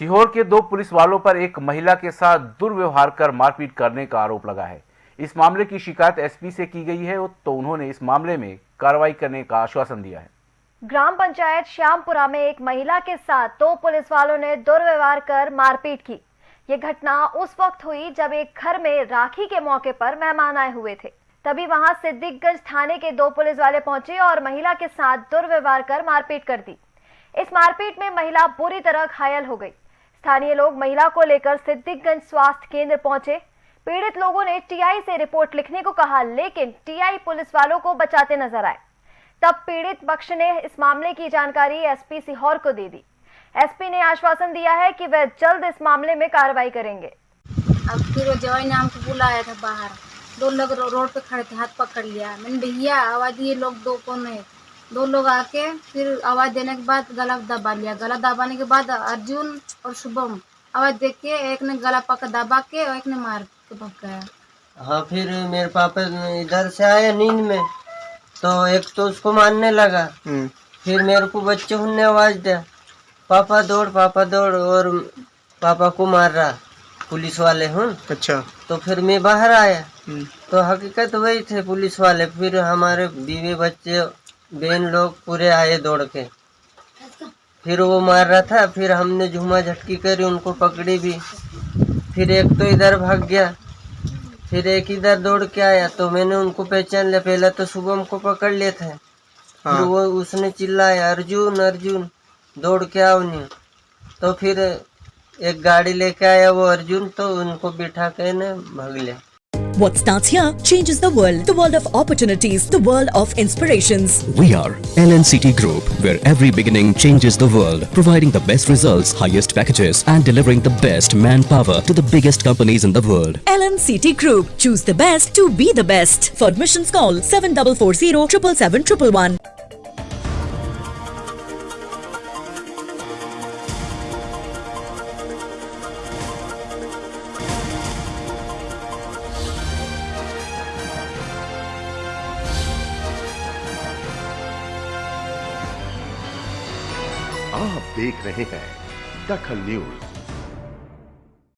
सीहोर के दो पुलिस वालों पर एक महिला के साथ दुर्व्यवहार कर मारपीट करने का आरोप लगा है। इस मामले की शिकायत एसपी से की गई है तो उन्होंने इस मामले में कार्रवाई करने का आश्वासन दिया है। ग्राम पंचायत श्यामपुरा में एक महिला के साथ दो पुलिस वालों ने दुर्व्यवहार कर मारपीट की। ये घटना उस वक्त हुई जब एक घर में राखी के मौके पर मेहमान आए हुए थे। तभी वहाँ सिद्दीकगंज थाने के दो पुलिस वाले पहुँचे और महिला के साथ दुर्व्यवहार कर मारपीट कर दी। इस मारपीट में महिला बुरी तरह घायल हो गई। स्थानीय लोग महिला को लेकर सिद्दीकगंज स्वास्थ्य केंद्र पहुँचे। पीड़ित लोगों ने टीआई से रिपोर्ट लिखने को कहा, लेकिन टीआई पुलिस वालों को बचाते नज़र आए। तब पीड़ित पक्ष ने इस मामले की जानकारी एसपी सीहोर को दे दी। एसपी ने आश्वासन दिया है कि वह जल्द इस मामले में कार्रवाई करेंगे। अब फिर जवाई ने हमको बुलाया था बाहर। दो लोग रोड पे खड़े थे, हाथ पकड़ लिया। मैंने, भैया, आवाज़ दिए लोग दो कौन है? दो लोग आके फिर आवाज़ देने के बाद गला दबा लिया। गला दबाने के बाद अर्जुन और शुभम आवाज़ देख के एक ने गला पकड़ दबा के और एक ने मार के भग गया हाँ फिर मेरे पापा इधर से आए नींद में तो एक तो उसको मारने लगा। फिर मेरे को बच्चे ने आवाज़ दिया पापा दौड़ पापा दौड़। और पापा को मार रहा पुलिस वाले हूँ। अच्छा। तो फिर मैं बाहर आया। तो हकीकत वही थे पुलिस वाले। फिर हमारे बीवी बच्चे बहन लोग पूरे आए दौड़ के। फिर वो मार रहा था फिर हमने झूमा झटकी करी उनको पकड़ी भी। फिर एक तो इधर भाग गया फिर एक इधर दौड़ के आया। तो मैंने उनको पहचान लिया पहले तो शुभम को पकड़ लिए थे फिर हाँ। वो उसने चिल्लाया अर्जुन अर्जुन दौड़ के आओ नहीं तो फिर एक गाड़ी लेके आया वो अर्जुन तो उनको बिठा के ने भाग लिया। What starts here changes the world. The world of opportunities, the world of inspirations. We are LNCT Group, where every beginning changes the world, providing the best results, highest packages, and delivering the best manpower to the biggest companies in the world. LNCT Group. Choose the best to be the best. For admissions call 7440 777 आप देख रहे हैं दखल news.